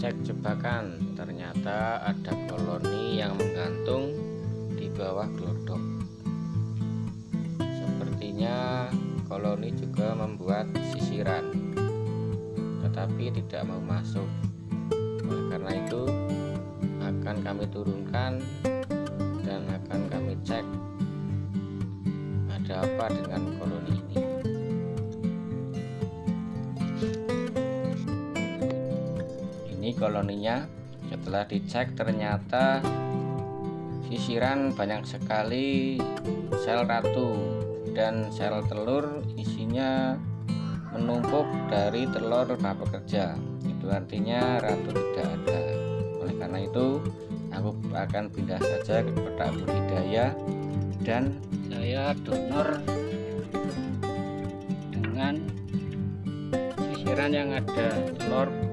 cek jebakan ternyata ada koloni yang menggantung di bawah glodok. Sepertinya koloni juga membuat sisiran tetapi tidak mau masuk. Oleh karena itu akan kami turunkan dan akan kami cek ada apa dengan koloni koloninya. Setelah dicek ternyata sisiran banyak sekali sel ratu dan sel telur isinya menumpuk dari telur raba kerja itu artinya ratu tidak ada. Oleh karena itu aku akan pindah saja ke kotak budidaya dan saya donor dengan sisiran yang ada telur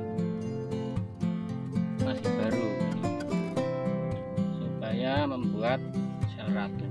masih baru supaya membuat sel ratu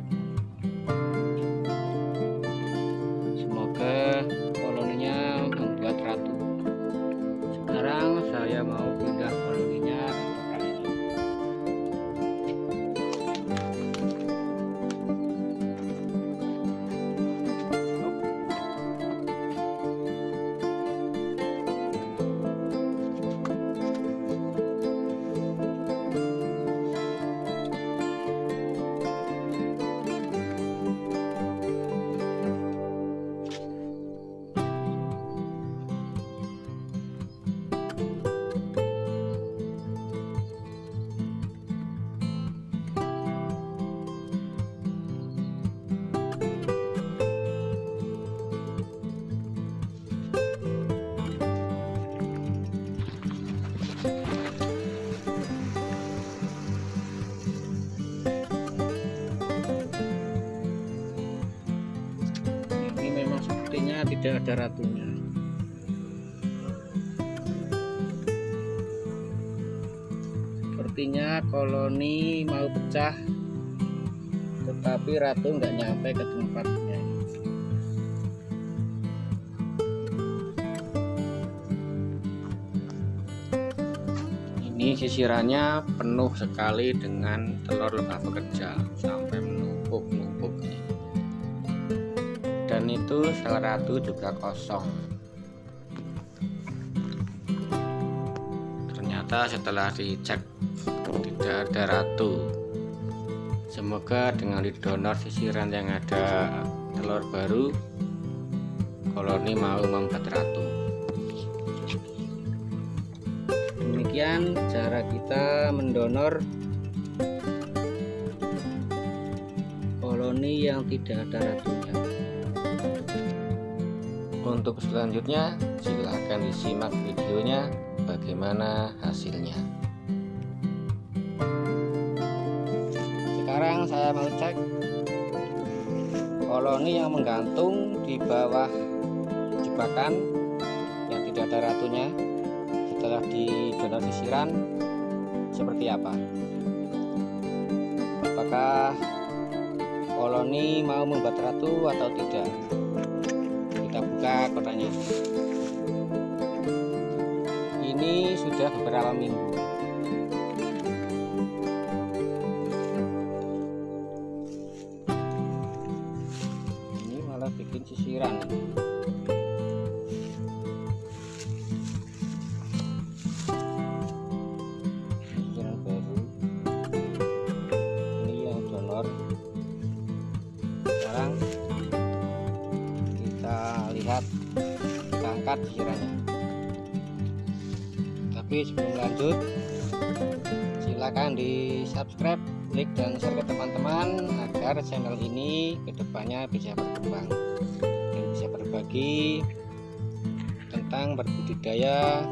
tidak ada ratunya. Sepertinya koloni mau pecah tetapi ratu nggak nyampe ke tempatnya. Ini sisirannya penuh sekali dengan telur lebah bekerja sampai dan itu sel ratu juga kosong. Ternyata setelah dicek tidak ada ratu. Semoga dengan didonor sisiran yang ada telur baru koloni mau membuat ratu. Demikian cara kita mendonor koloni yang tidak ada ratunya untuk selanjutnya silahkan disimak videonya bagaimana hasilnya. Sekarang saya mau cek koloni yang menggantung di bawah jebakan yang tidak ada ratunya setelah didonor sisiran seperti apa? Apakah koloni mau membuat ratu atau tidak buka kotaknya. Ini sudah beberapa minggu. Ini malah bikin sisiran. Sekarang kita angkat sisirannya tapi sebelum lanjut silakan di subscribe like dan share ke teman-teman agar channel ini ke depannya bisa berkembang dan bisa berbagi tentang berbudidaya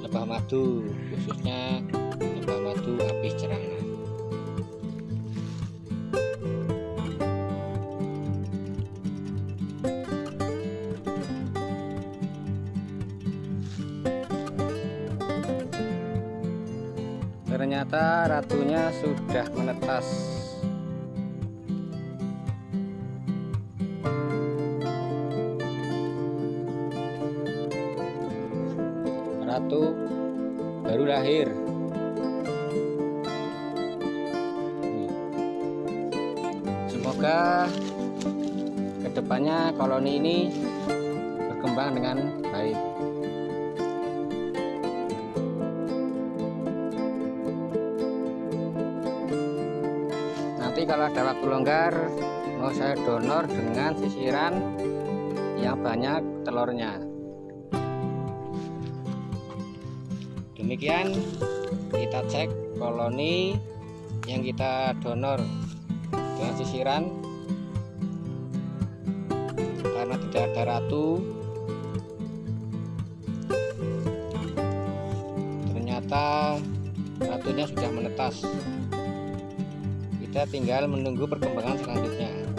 lebah madu khususnya lebah madu apis cerana ternyata ratunya sudah menetas. Ratu baru lahir. Semoga ke depannya koloni ini berkembang dengan nanti kalau ada waktu longgar mau saya donor dengan sisiran yang banyak telurnya. Demikian kita cek koloni yang kita donor dengan sisiran. Karena tidak ada ratu. Ternyata ratunya sudah menetas kita tinggal menunggu perkembangan selanjutnya